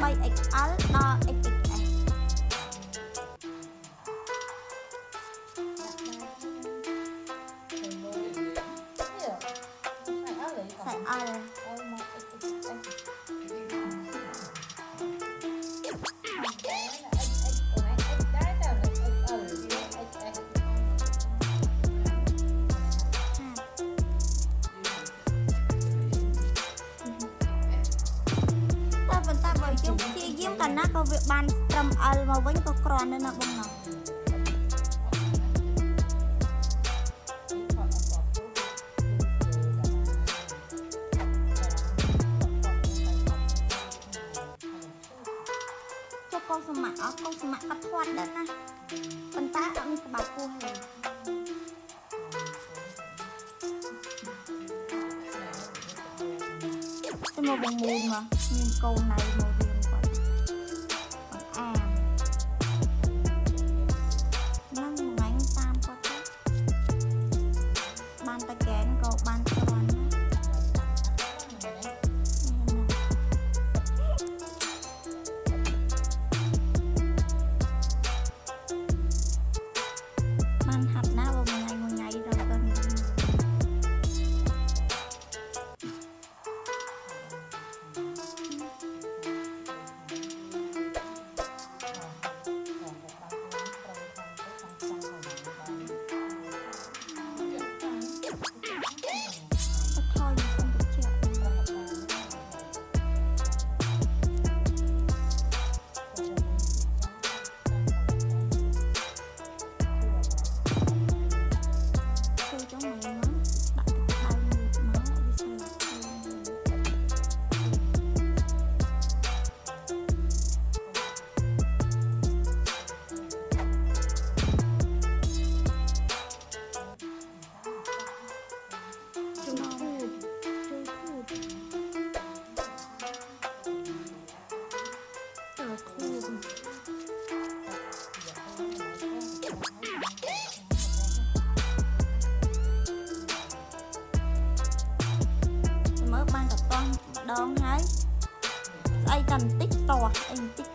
3XL ដល់ XXS ใส่เอาเลย វាបានត្រឹមអិលមកវិញក៏ក្រនៅណាបងណាចុះកូនសមាក់អស់កូនសមាក់កាត់ធាត់ដែរណាប៉ុន្តែអត់មានក្បាលពោះទេទៅមកបងមូនមកមានកូនណៃមក và chén ban tay cầm tích to anh tích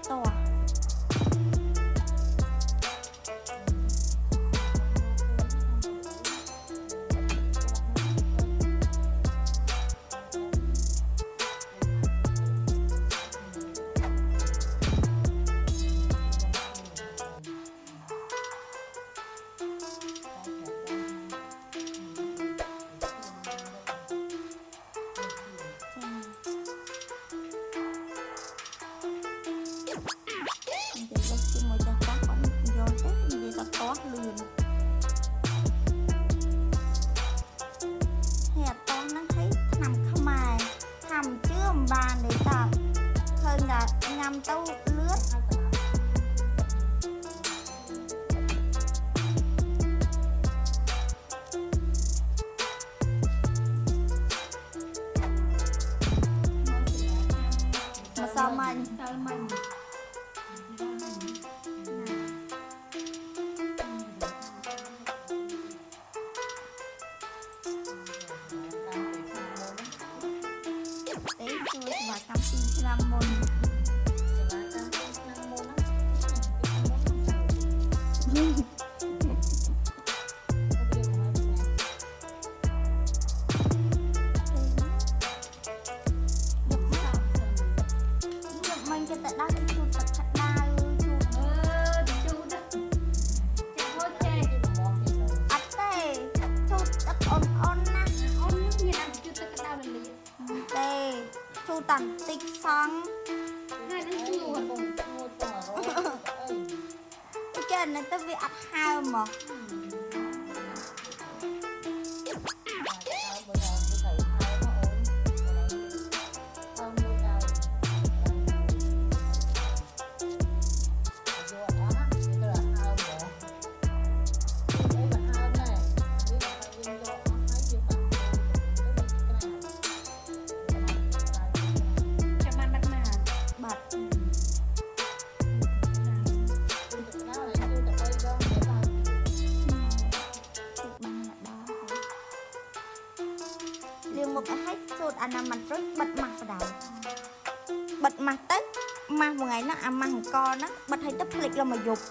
បន្តិចផងហើយនឹងស្ងួតអូគេអានេះទៅវាអត់ហើមមក ម៉ាស់ទៅម៉ាស់មួយថ្ងៃហ្នឹងអាម៉ាស់អង្គហ្នឹងបិទឲ្យទៅភ្លេចរមកយប់